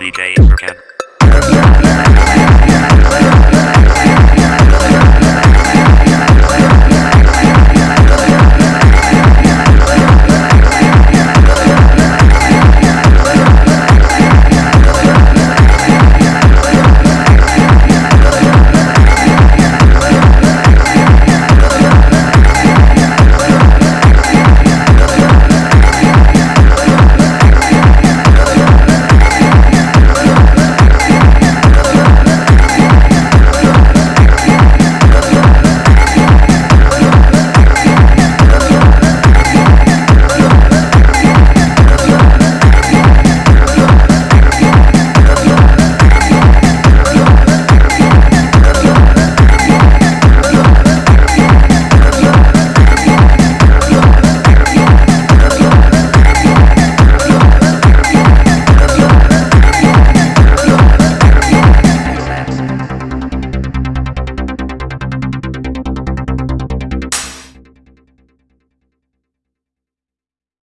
DJ Intercam.